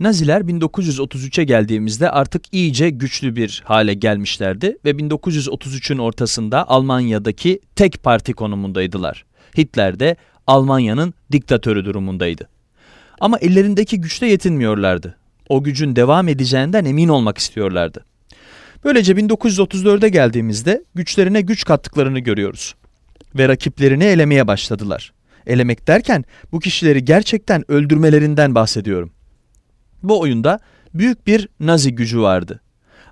Naziler 1933'e geldiğimizde artık iyice güçlü bir hale gelmişlerdi ve 1933'ün ortasında Almanya'daki tek parti konumundaydılar. Hitler de Almanya'nın diktatörü durumundaydı. Ama ellerindeki güçle yetinmiyorlardı. O gücün devam edeceğinden emin olmak istiyorlardı. Böylece 1934'e geldiğimizde güçlerine güç kattıklarını görüyoruz. Ve rakiplerini elemeye başladılar. Elemek derken bu kişileri gerçekten öldürmelerinden bahsediyorum. Bu oyunda büyük bir Nazi gücü vardı.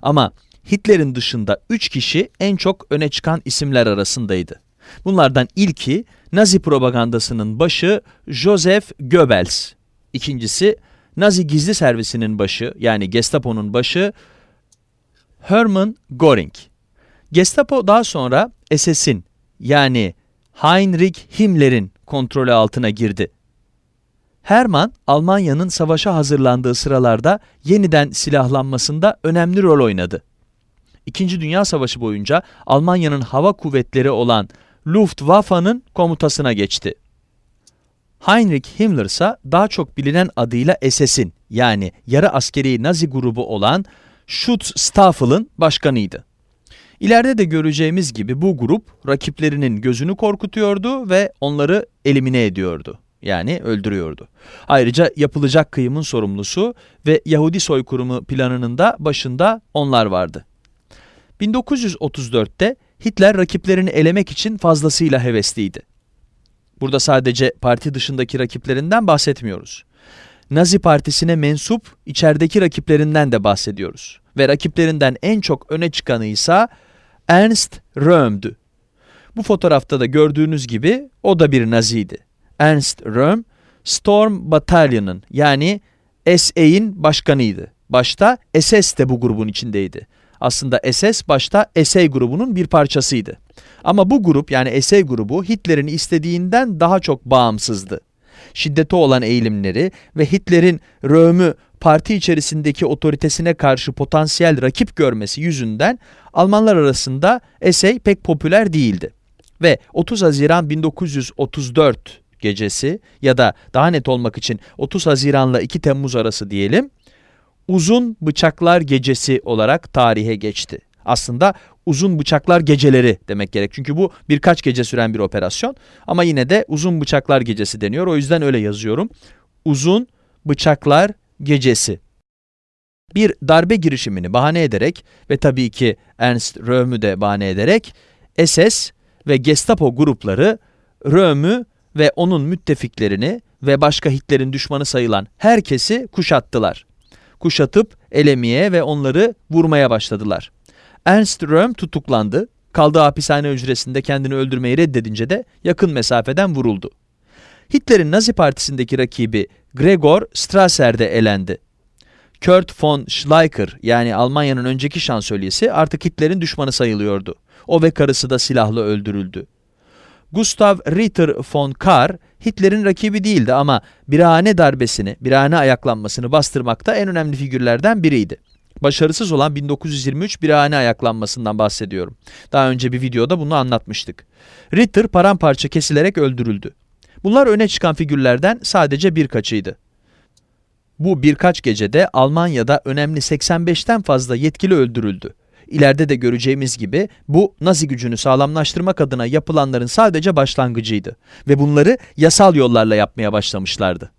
Ama Hitler'in dışında 3 kişi en çok öne çıkan isimler arasındaydı. Bunlardan ilki Nazi propagandasının başı Joseph Goebbels. İkincisi Nazi gizli servisinin başı yani Gestapo'nun başı Hermann Göring. Gestapo daha sonra SS'in yani Heinrich Himmler'in kontrolü altına girdi. Hermann, Almanya'nın savaşa hazırlandığı sıralarda yeniden silahlanmasında önemli rol oynadı. İkinci Dünya Savaşı boyunca Almanya'nın hava kuvvetleri olan Luftwaffe'nin komutasına geçti. Heinrich Himmler ise daha çok bilinen adıyla SS'in yani yarı askeri Nazi grubu olan Schutzstaffel'ın başkanıydı. İleride de göreceğimiz gibi bu grup rakiplerinin gözünü korkutuyordu ve onları elimine ediyordu. Yani öldürüyordu. Ayrıca yapılacak kıyımın sorumlusu ve Yahudi soykırımı planının da başında onlar vardı. 1934'te Hitler rakiplerini elemek için fazlasıyla hevesliydi. Burada sadece parti dışındaki rakiplerinden bahsetmiyoruz. Nazi partisine mensup içerideki rakiplerinden de bahsediyoruz. Ve rakiplerinden en çok öne çıkanı ise Ernst Röhm'dü. Bu fotoğrafta da gördüğünüz gibi o da bir Naziydi. Ernst Röhm, Storm Battalion'ın yani SA'in başkanıydı. Başta SS de bu grubun içindeydi. Aslında SS başta SA grubunun bir parçasıydı. Ama bu grup yani SA grubu Hitler'in istediğinden daha çok bağımsızdı. Şiddete olan eğilimleri ve Hitler'in Röhm'ü parti içerisindeki otoritesine karşı potansiyel rakip görmesi yüzünden Almanlar arasında SA pek popüler değildi. Ve 30 Haziran 1934 gecesi ya da daha net olmak için 30 Haziran'la 2 Temmuz arası diyelim, Uzun Bıçaklar Gecesi olarak tarihe geçti. Aslında uzun bıçaklar geceleri demek gerek. Çünkü bu birkaç gece süren bir operasyon. Ama yine de uzun bıçaklar gecesi deniyor. O yüzden öyle yazıyorum. Uzun bıçaklar gecesi. Bir darbe girişimini bahane ederek ve tabii ki Ernst Röhm'ü de bahane ederek SS ve Gestapo grupları Röhm'ü ve onun müttefiklerini ve başka Hitler'in düşmanı sayılan herkesi kuşattılar. Kuşatıp elemeye ve onları vurmaya başladılar. Ernst Röhm tutuklandı. Kaldığı hapishane hücresinde kendini öldürmeyi reddedince de yakın mesafeden vuruldu. Hitler'in Nazi Partisi'ndeki rakibi Gregor Strasser de elendi. Kurt von Schleicher yani Almanya'nın önceki şansölyesi artık Hitler'in düşmanı sayılıyordu. O ve karısı da silahla öldürüldü. Gustav Ritter von Kahr, Hitler'in rakibi değildi ama birahane darbesini, birahane ayaklanmasını bastırmakta en önemli figürlerden biriydi. Başarısız olan 1923 birahane ayaklanmasından bahsediyorum. Daha önce bir videoda bunu anlatmıştık. Ritter paramparça kesilerek öldürüldü. Bunlar öne çıkan figürlerden sadece birkaçıydı. Bu birkaç gecede Almanya'da önemli 85'ten fazla yetkili öldürüldü. İleride de göreceğimiz gibi bu Nazi gücünü sağlamlaştırmak adına yapılanların sadece başlangıcıydı ve bunları yasal yollarla yapmaya başlamışlardı.